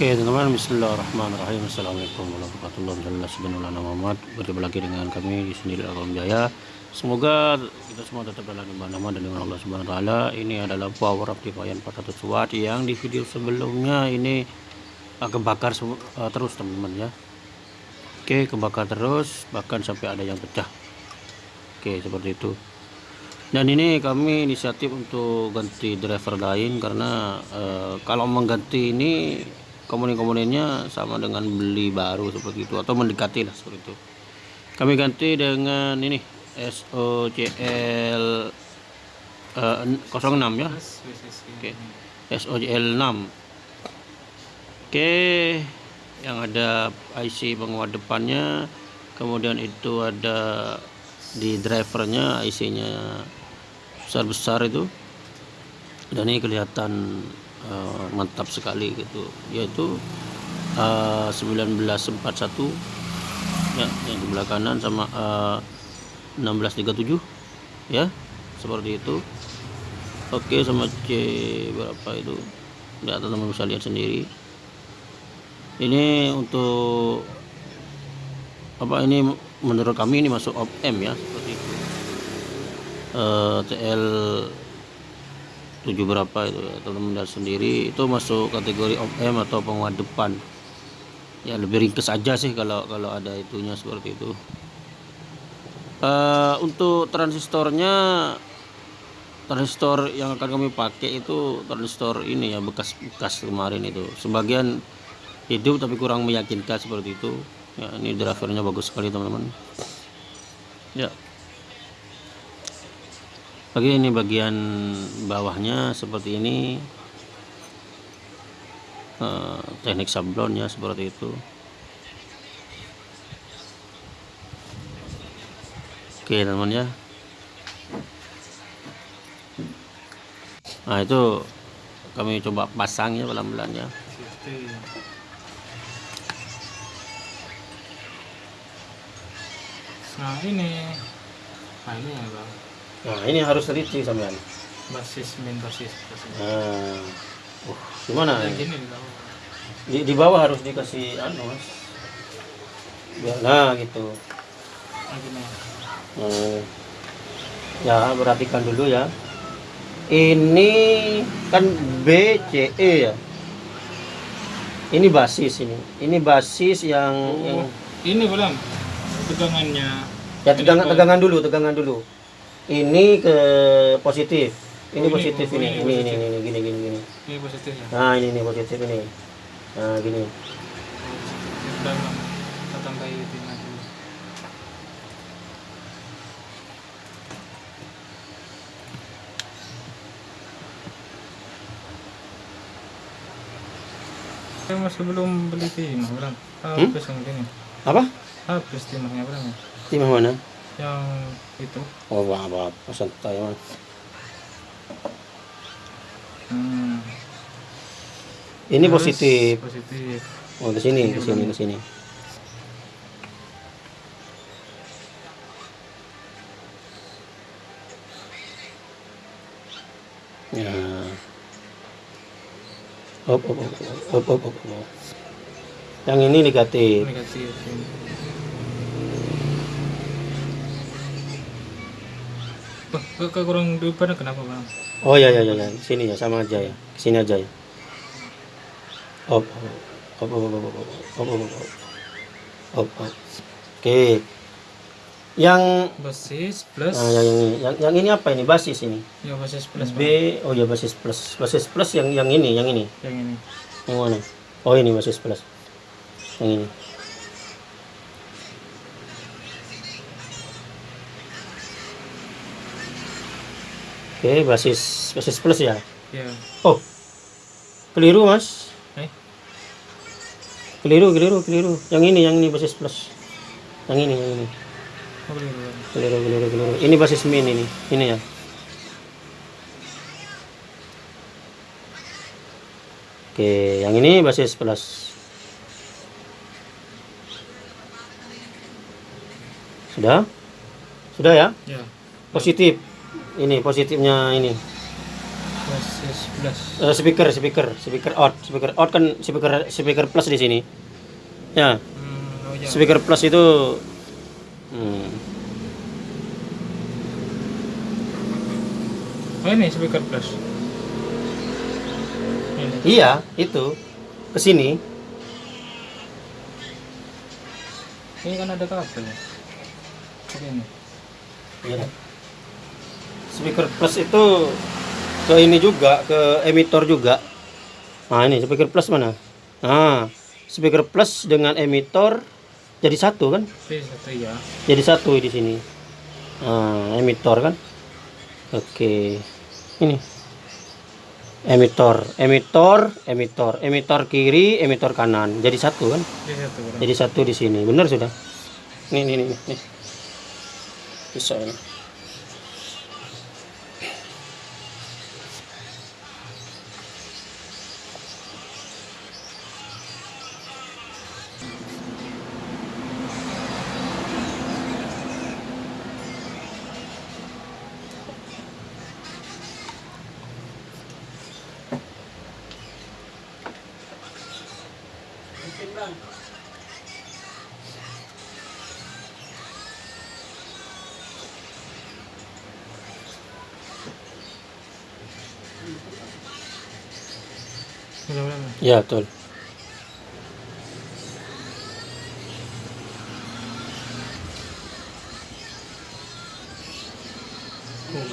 Oke teman-teman Bismillahirrahmanirrahim. Assalamualaikum warahmatullahi wabarakatuh. Berjumpa lagi dengan kami di sini di Alam Jaya. Semoga kita semua tetap dalam ibadah nama dan dengan Allah Subhanahu Wa Taala. Ini adalah power amplifier 400 watt Yang di video sebelumnya ini uh, kebakar uh, terus teman-teman ya. Oke kebakar terus Bahkan sampai ada yang pecah. Oke seperti itu. Dan ini kami inisiatif untuk ganti driver lain karena uh, kalau mengganti ini komponen-komponennya sama dengan beli baru seperti itu atau mendekati lah seperti itu kami ganti dengan ini SOCL uh, 06 ya oke okay. SOCL 6 oke okay. yang ada IC penguat depannya kemudian itu ada di drivernya IC nya besar-besar itu dan ini kelihatan uh, mantap sekali gitu. Yaitu uh, 1941 ya yang di belah kanan sama uh, 1637 ya seperti itu. Oke sama C berapa itu? Di atas teman bisa lihat sendiri. Ini untuk apa ini menurut kami ini masuk op M ya seperti itu. Uh, TL 7 berapa itu ya teman-teman sendiri itu masuk kategori OM atau penguat depan. Ya lebih ringkes aja sih kalau kalau ada itunya seperti itu. Uh, untuk transistornya transistor yang akan kami pakai itu transistor ini ya bekas-bekas kemarin itu. Sebagian hidup tapi kurang meyakinkan seperti itu. Ya ini drivernya bagus sekali teman-teman. Ya Oke ini bagian bawahnya seperti ini. Uh, teknik sablonnya seperti itu. Oke teman ya. Nah itu kami coba pasang ya pelan-pelan ya. Nah ini. Nah ini ya bang Nah, ini harus teliti sampean. Basis min basis. basis. Nah. Uh, gimana? Yang gini di. Di, bawah harus dikasih anu, Mas. Ya, nah, gitu. Nah. Hmm. Ya, perhatikan dulu ya. Ini kan B C E ya. Ini basis ini. Ini basis yang Oh, yang ini belum tegangannya. ya tegangan tegangan dulu, tegangan dulu. Ini ke positif. Ini Oh, ini- positif oh, ini. ini Ini ini positif. ini gini gini gini. Ini positifnya. Nah, ini nih positif ini. Nah, gini. Sudah kita tambahin itu lagi. Saya masih belum beli timah belum. Habis yang gini. Apa? Habis timahnya ya? Timah mana? Yang itu. Oh, apa apa, apa santai mas. Hmm. Ini Harus positif. Positif. Oh, ke sini, ke sini, ke sini. Ya. Op, op, op, op, op, op, op. Yang ini negatif. Negatif. ini. Kok kok kurang kenapa bang? Oh ya ya ya ya, sini ya sama aja ya. Sini aja ya. Op, op, op, op, op, op, op, op, op, op, op, op. Oke. Yang Basis plus. Nah, yang ini, yang, yang ini apa ini? Basis ini. Ya basis plus B, Bang. oh ya basis plus. Basis plus yang yang ini, yang ini. Yang ini. Yang mana? Oh ini basis plus. Yang ini. Oke, basis basis plus ya. Ya. Oh. Keliru, Mas. Eh. Keliru, keliru, keliru. Yang ini, yang ini basis plus. Yang ini, yang ini. Oh. Keliru, keliru, keliru. Ini basis min ini. Ini ya. Oke, yang ini basis plus. Sudah? Sudah ya? Ya. Positif. Ini positifnya ini. SS plus. Eh, speaker speaker speaker out speaker out kan speaker speaker plus di sini ya Hmm, oh speaker plus itu hmm, Oh ini speaker plus. Ini. iya itu ke sini Ini kan ada kabel. ya? Oke ini. Iya. Speaker plus itu ke ini juga ke emitor juga. Nah ini speaker plus mana? Nah speaker plus dengan emitor jadi satu kan? Ini satu ya. jadi satu di sini. Nah, emitor kan? Oke. Ini. Emitor emitor emitor emitor kiri emitor kanan. Jadi satu kan? Ini satu bro. jadi satu di sini. Benar sudah? Nih nih nih nih bisa ini ya betul. Oh,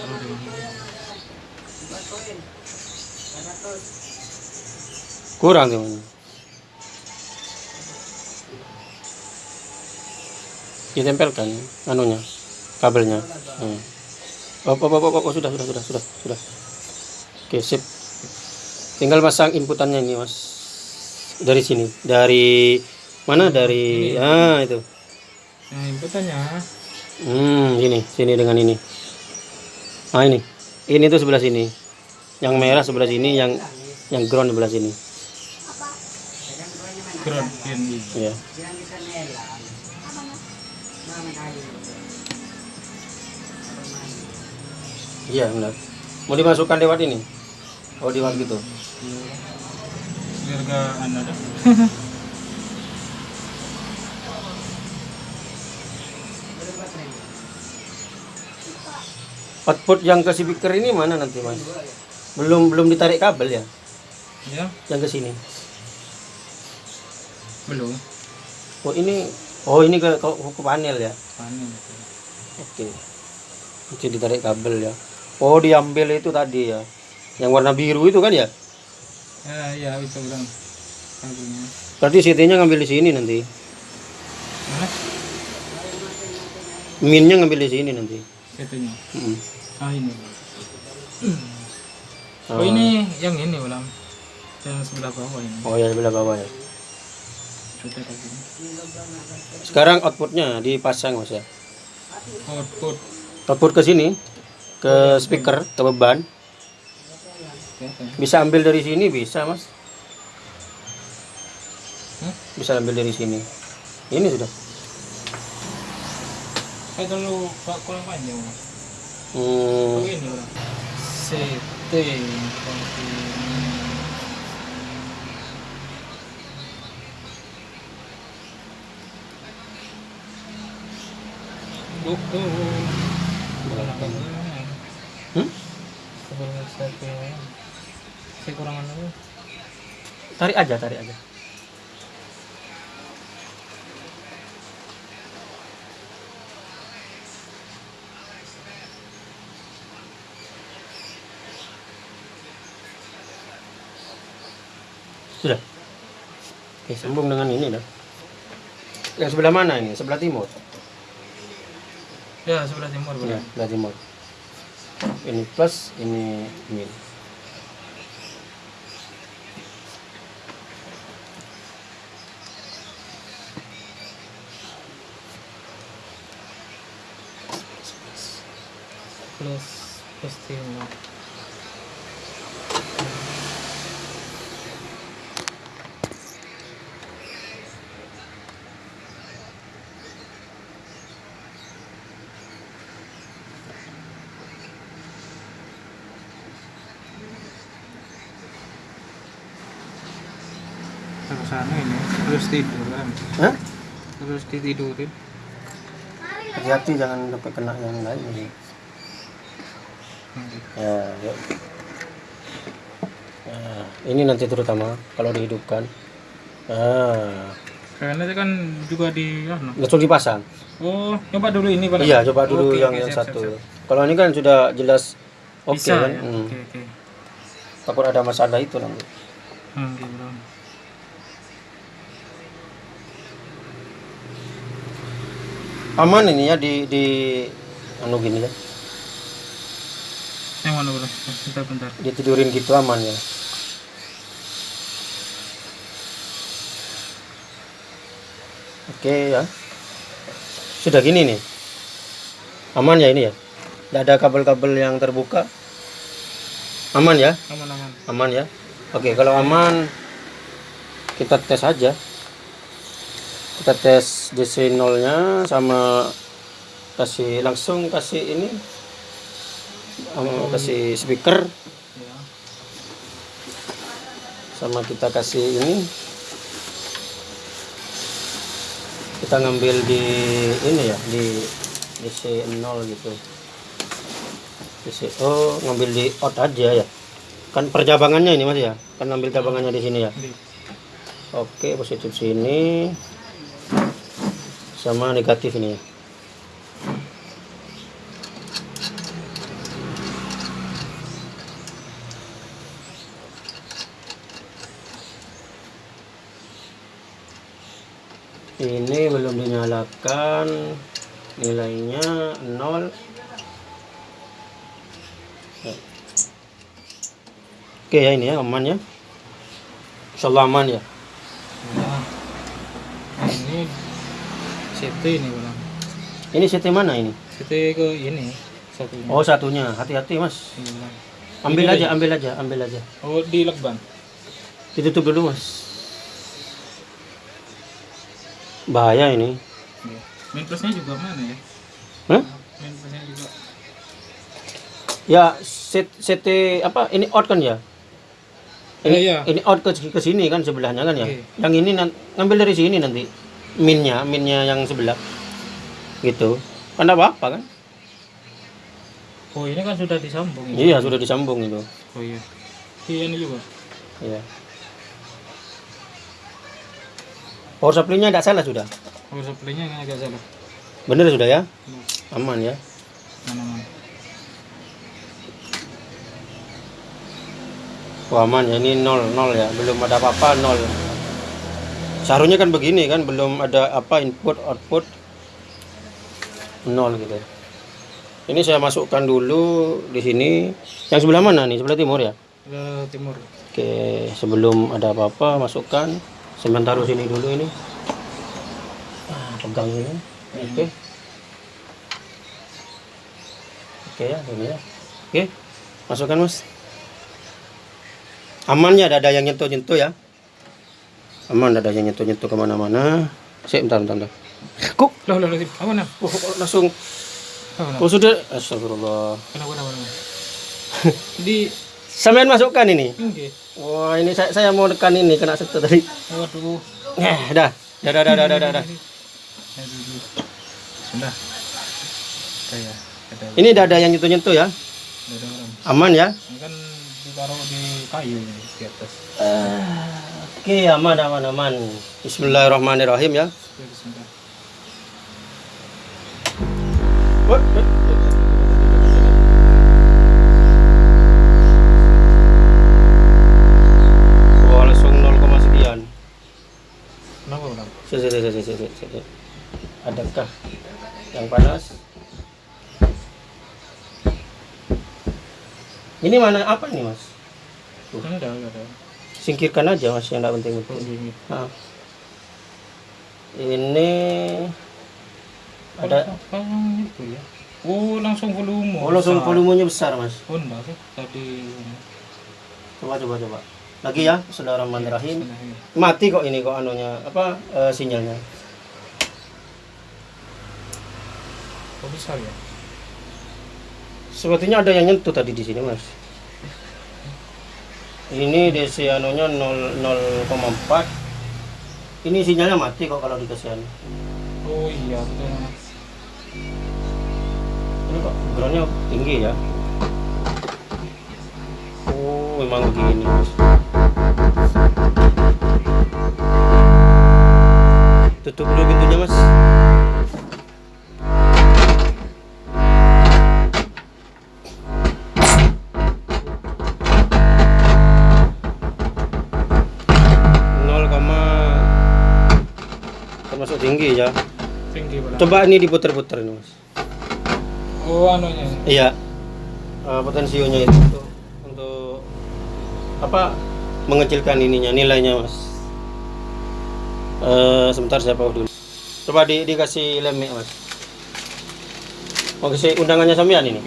kurang teman ditempelkan anunya kabelnya. Hmm. oh, oh, oh, oh, oh, sudah sudah sudah sudah sudah. Oke sip tinggal pasang inputannya ini mas. Dari sini. Dari mana? Dari ah itu. Nah, inputannya. Hmm sini sini dengan ini. Ah ini. Ini tuh sebelah sini. Yang merah sebelah sini yang yang ground sebelah sini. Ground ya iya. Benar. Mau dimasukkan lewat ini? Oh lewat gitu Anu dah. output yang ke speaker ini mana nanti mas? Belum belum ditarik kabel ya? Ya, yang ke sini? Belum. oh ini oh ini ke ke, ke panel ya? Panen. oke. Nanti ditarik kabel ya. Oh diambil itu tadi ya. Yang warna biru itu kan ya Ya, ya bisa bilang. Berarti CT nya ngambil di sini nanti Mana? minnya ngambil di sini nanti Itunya. Mm. Ah ini. Oh. Oh ini yang ini ulang. Yang sebelah bawah ini. oh ya sebelah bawah ya sekarang outputnya dipasang mas ya Output. output ke sini ke speaker ke beban? Bisa ambil dari sini bisa mas bisa ambil dari sini ini sudah Kayak terlalu pak kurang panjang. Mas. hmm, Oh ini ulang. CT. Buku. hmm? Kurang anu. tarik aja tarik aja. Sudah. Oke sambung dengan ini dah. Yang sebelah mana ini? Sebelah timur? Ya sebelah timur ya benar. sebelah timur. Ini plus ini min plus postino terus sana ini terus tiduran Hah? terus ditidurin hati-hati jangan sampai kena yang lain yuk. Nah, ini nanti terutama kalau dihidupkan ah Karena itu kan juga di anu. langsung dipasang Oh, coba dulu ini Pak. iya coba dulu Oke, yang oke, yang siap, satu siap, siap. kalau ini kan sudah jelas oke Bisa kan ya? Hmm. Oke, oke. takut ada masalah itu nanti Hmm, gitu aman ini ya di di anu gini ya Yang mana bro? Bentar, bentar. ditidurin gitu aman ya. Oke ya. Sudah gini nih. Aman ya ini ya? Tidak ada kabel-kabel yang terbuka? Aman ya? Aman, aman. aman ya? Oke kalau aman kita tes aja. Kita tes DC 0 nya sama kasih langsung kasih ini um, kasih speaker. Ya. sama kita kasih ini. Kita ngambil di ini ya di DC 0 gitu. DC oh ngambil di out aja ya. Kan percabangannya ini mas ya? Kan ngambil cabangannya di sini ya? Di. oke positif sini. Sama negatif ini ya ini belum dinyalakan nilainya 0 oke ya ini ya aman ya insyaallah aman ya. Nah, ini CT ini bang. ini CT mana ini CT ke ini satunya. oh satunya hati-hati mas Bang. ambil Ini aja ambil aja ambil aja Oh di lakban. ditutup dulu mas bahaya ini Ya. Main plusnya juga mana ya? Hah? Main plusnya juga. ya set CT apa ini out kan ya Eh, ini, iya. ini out ke, ke sini kan sebelahnya kan ya Oke. yang ini ngambil dari sini nanti minnya minnya yang sebelah gitu kan apa apa kan Oh ini kan sudah disambung. iya sudah disambung itu Oh iya. Iya ini juga. iya power supply-nya tidak salah sudah? Power supply-nya yang agak salah. bener sudah ya? Benar. aman ya? Mana mana. Wah aman ya. Ini nol nol ya. Belum ada apa-apa nol. Seharusnya kan begini kan belum ada apa input output. Nol gitu ini saya masukkan dulu di sini. Yang sebelah mana nih? Sebelah timur ya? Ke timur. oke sebelum ada apa-apa masukkan taruh sini dulu ini. Ah, pegang ini. Oke. Oke ya ini ya. Oke masukkan mas. Aman ya ada yang nyentuh-nyentuh ya. Aman ada yang nyentuh-nyentuh ke mana-mana. Sih bentar bentar, bentar. kok Loh loh loh. Apa nah? oh, kok langsung? Nah? oh sudah. Astagfirullah. Kenapa kenapa kenapa? Di sampean masukkan ini Oke. wah ini saya saya mau tekan ini kena sentuh tadi Waduh. eh dah dah dah dah dah dah, dah. Sudah. Kayak ada ini dah ada yang nyentuh-nyentuh ya aman ya Ini kan ditaruh di kayu di atas. oke aman aman aman Bismillahirrahmanirrahim ya Oke, sudah. Wah, Sini, sini, sini, sini, sini. Adakah yang panas? Ini mana apa ini mas? Enggak, enggak ada. Singkirkan aja mas yang tidak penting penting. gini. Nah. Ini ada apa yang itu ya? Oh, langsung volume. oh langsung besar. volumenya besar mas. Oh, enggak sih. Tadi Coba coba coba. Lagi ya, Bismillahirrahmanirrahim. Nah, ini. Mati kok ini kok anunya apa eh, sinyalnya. Oh, besar ya? Sepertinya ada yang nyentuh tadi di sini, Mas. Ini DC anunya 0 0,4 ini sinyalnya mati kok kalau dikasih anu. Oh iya betul mas. ini kok groundnya tinggi ya oh memang begini mas tutup dulu pintunya mas termasuk tinggi ya Tinggi coba ini diputer-puter nih mas Oh anunya. Iya. Eh, potensionya itu untuk, untuk apa mengecilkan ininya nilainya mas. Eh, sebentar saya pause dulu. Coba di, dikasih lemek mas. Mau kasih undangannya sampean ini?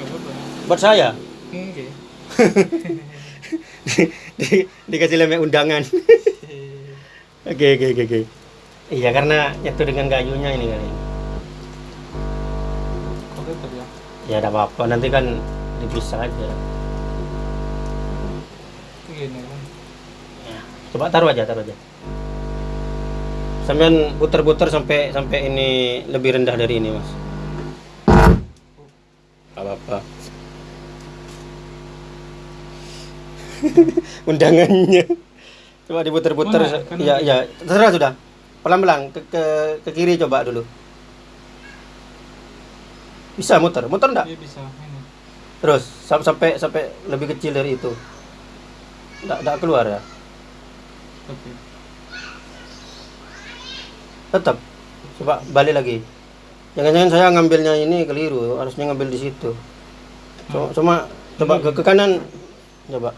Buat saya. Oke. di, dikasih lemek undangan. Oke oke oke oke. Iya karena nyatu dengan kayunya ini kali. Ya? Ya ada apa-apa nanti kan dipisah aja. Begini kan. Ya, Coba taruh aja, taruh aja. Sampean putar-putar sampai sampai ini lebih rendah dari ini, Mas. Apa-apa. Undangannya. Coba diputar-putar. Mana? Kan Ya, ya, terserah sudah. Pelan-pelan ke, ke ke kiri coba dulu. Bisa muter, muter enggak? Iya bisa. Ini. Terus sam- sampai sampai lebih kecil dari itu. Enggak enggak keluar ya. Tetap. Coba balik lagi. Jangan-jangan saya ngambilnya ini keliru harusnya ngambil di situ. Cuma, cuma coba ke, ke kanan. Coba.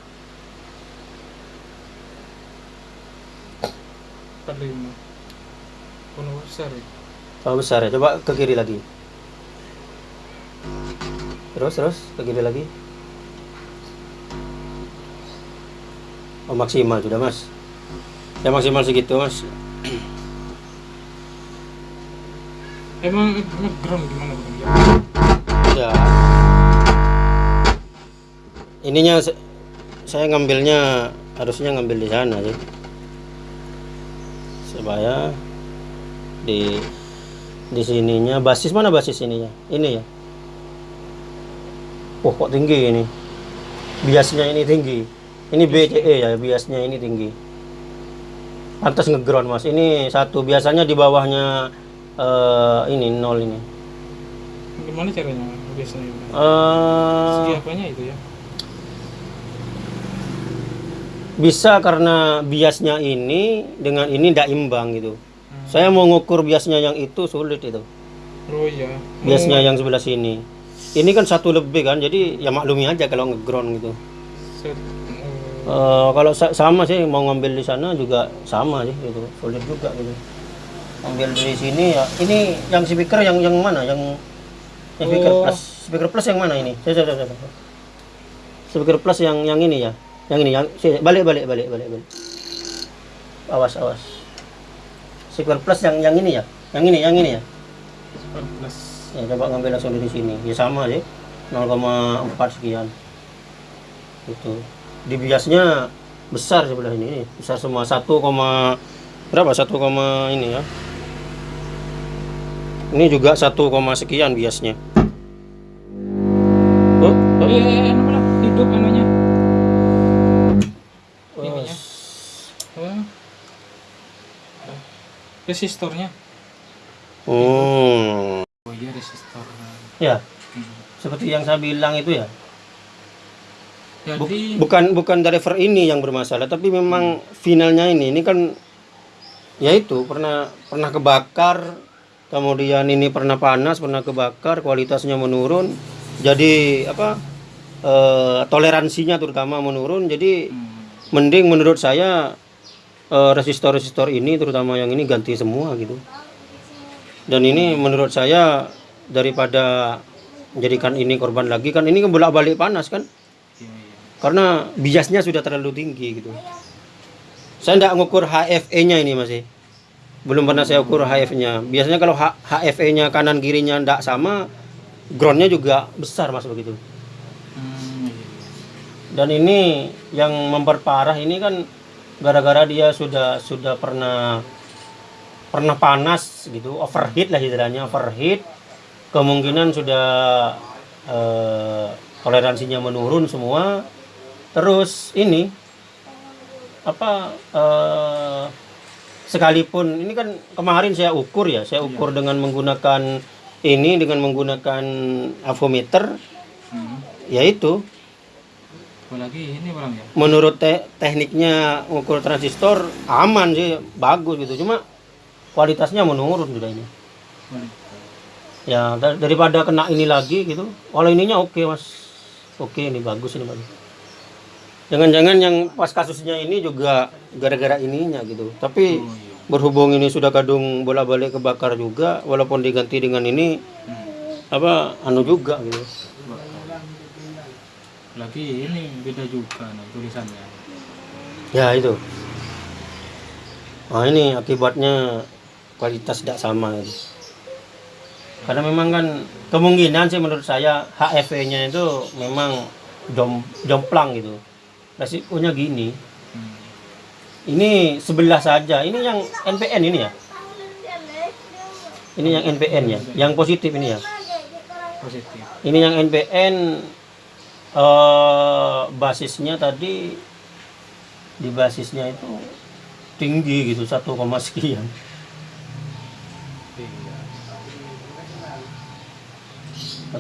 Empat lima. Penuh besar ya. besar ya coba ke kiri lagi. Terus terus ke kiri lagi. Oh maksimal sudah mas. Ya maksimal segitu mas Emang ngeground gimana? Ya. ya. Ininya saya ngambilnya harusnya ngambil di sana sih. Supaya di di sininya basis mana basis ininya? Ini ya. Oh kok tinggi ini? Biasnya ini tinggi. Ini BCE ya biasnya ini tinggi. Pantas ngeground mas. Ini satu biasanya di bawahnya eh, ini nol ini Gimana caranya biasanya? Eh Segi apanya itu ya? bisa karena biasnya ini dengan ini tidak imbang gitu. Saya mau ngukur biasnya yang itu sulit itu. Oh iya. Biasnya yang sebelah sini. Ini kan satu lebih kan, jadi ya maklumi aja kalau ngeground gitu. Set. Eh, kalau sa- sama sih mau ngambil di sana juga sama sih gitu, sulit juga gitu. Ambil dari sini ya. Ini yang speaker yang yang mana? Yang yang speaker Oh. plus. Speaker plus yang mana ini? Saya, saya, saya. Speaker plus yang yang ini ya. Yang ini yang balik balik balik balik balik. Awas awas. Speaker plus yang yang ini ya. Yang ini yang ini ya. Empat belas. Ya coba ngambil langsung dari sini. Ya sama sih. 0,4 sekian. Itu. Di biasnya besar sebelah ini. Besar semua 1, berapa? 1, ini ya. Ini juga 1, sekian biasnya. Oh, oh. Iya, hidup. Oh. Oh. Resistornya. Hmm. Oh iya resistor. Ya, Hmm. seperti yang saya bilang itu ya. Jadi bukan bukan driver ini yang bermasalah, tapi memang finalnya ini ini kan ya itu pernah pernah kebakar, kemudian ini pernah panas, pernah kebakar, kualitasnya menurun. Jadi apa eh, toleransinya terutama menurun. Jadi hmm. mending menurut saya eh, resistor-resistor ini terutama yang ini ganti semua gitu. Dan ini menurut saya daripada menjadikan ini korban lagi kan ini kan bolak-balik panas kan Iya, iya. karena biasnya sudah terlalu tinggi gitu. Saya tidak ngukur HFE-nya ini masih. Belum pernah saya ukur HF-nya. Biasanya kalau H- HFE-nya kanan kirinya tidak sama, groundnya juga besar mas begitu. Hmm, iya. Dan ini yang memperparah ini kan gara-gara dia sudah sudah pernah pernah panas gitu overheat lah istilahnya overheat kemungkinan sudah eh, toleransinya menurun semua terus ini apa eh, sekalipun ini kan kemarin saya ukur ya saya ukur dengan menggunakan ini dengan menggunakan avometer Hmm. yaitu Apalagi ini bang ya. menurut te- tekniknya ukur transistor aman sih bagus gitu. Cuma kualitasnya menurun sudah ini. Boleh. ya dar- daripada kena ini lagi gitu. Kalau ininya oke mas. Oke ini bagus ini bagus jangan-jangan yang pas kasusnya ini juga gara-gara ininya gitu tapi Oh iya. berhubung ini sudah kadung bolak-balik kebakar juga walaupun diganti dengan ini Hmm. apa anu juga gitu Lagi ini beda juga nah, tulisannya. ya itu nah ini akibatnya kualitas tidak sama gitu. karena memang kan kemungkinan sih menurut saya HFE-nya itu memang jom, jomplang gitu resikonya gini Hmm. Ini sebelah saja. Ini yang NPN ini ya? Ini yang NPN ya? Yang positif ini ya? Positif. ini yang NPN eh basisnya tadi di basisnya itu tinggi gitu 1, sekian. Iya.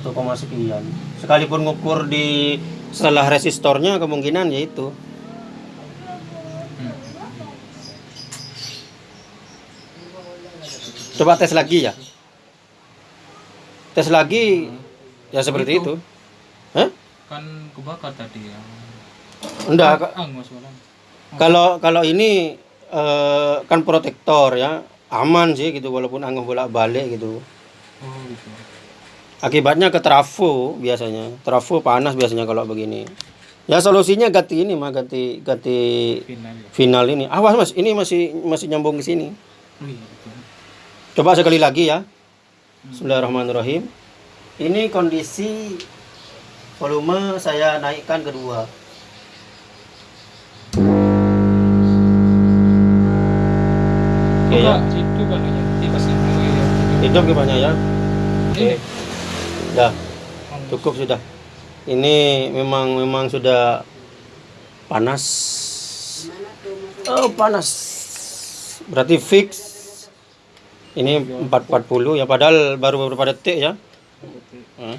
1, sekian. Sekalipun ngukur di setelah resistornya kemungkinan yaitu coba tes lagi ya tes lagi ya seperti itu Hah? Kan kebakar tadi ya. enggak Ah. Kalau kalau ini eh, kan protektor ya, aman sih gitu walaupun angin bolak-balik gitu. Oh gitu. Akibatnya ke trafo biasanya. Trafo panas biasanya kalau begini. Ya solusinya ganti ini mah ganti ganti Final ya. final ini. Awas Mas, ini masih masih nyambung ke sini. Oh iya betul. Coba sekali lagi ya. Bismillahirrahmanirrahim. Ini kondisi volume saya naikkan kedua. Oke ya. Oh iya. Hidup gimana ya? Ini. Dah, cukup sudah. Ini memang memang sudah panas. Oh, panas. Berarti fix. Ini 440 ya padahal baru beberapa detik ya. Hmm.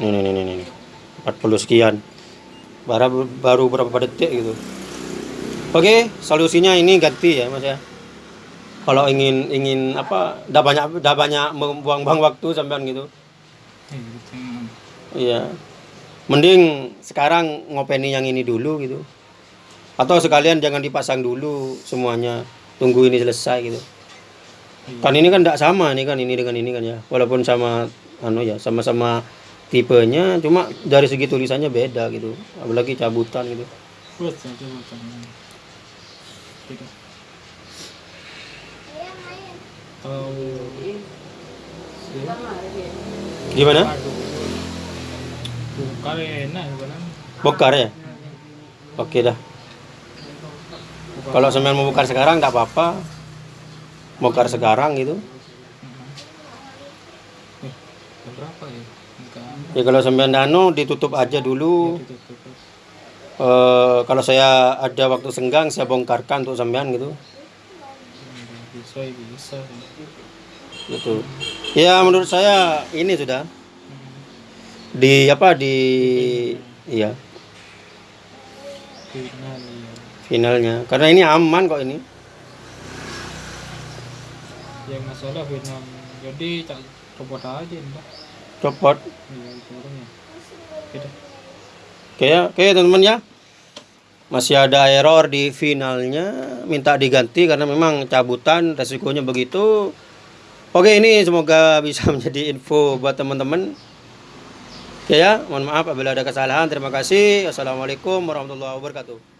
Nih, nih, nih, nih, nih. 40 sekian. Baru baru berapa detik gitu. Oke, solusinya ini ganti ya, Mas ya. Kalau ingin ingin apa, udah banyak udah banyak membuang-buang waktu sampean gitu. Iya. Mending sekarang ngopeni yang ini dulu gitu. Atau sekalian jangan dipasang dulu semuanya. Tunggu ini selesai gitu. Kan ini kan tidak sama ini kan ini dengan ini kan ya. Walaupun sama anu ya, sama-sama tipenya cuma dari segi tulisannya beda gitu. Apalagi cabutan gitu. Betul. Gitu. Tahu. Gimana? Bukan enak bukan. Bokar ya? Oke dah. Kalau sampean mau bokar sekarang nggak apa-apa. Bokar sekarang gitu. Eh, berapa ya? Ya kalau sampean dano ditutup aja dulu. Ditutup. Eh, kalau saya ada waktu senggang saya bongkarkan untuk sampean gitu. Enggak Bisa, bisa. Gitu. Ya menurut saya ini sudah di apa di iya Final ya. Finalnya karena ini aman kok ini. Yang masalah final. Jadi tak copot aja entah. Copot. Iya. Oke ya, oke teman-teman ya. Masih ada error di finalnya, minta diganti karena memang cabutan resikonya begitu. Oke, ini semoga bisa menjadi info buat teman-teman. Oke ya, mohon maaf apabila ada kesalahan. Terima kasih. Assalamualaikum warahmatullahi wabarakatuh.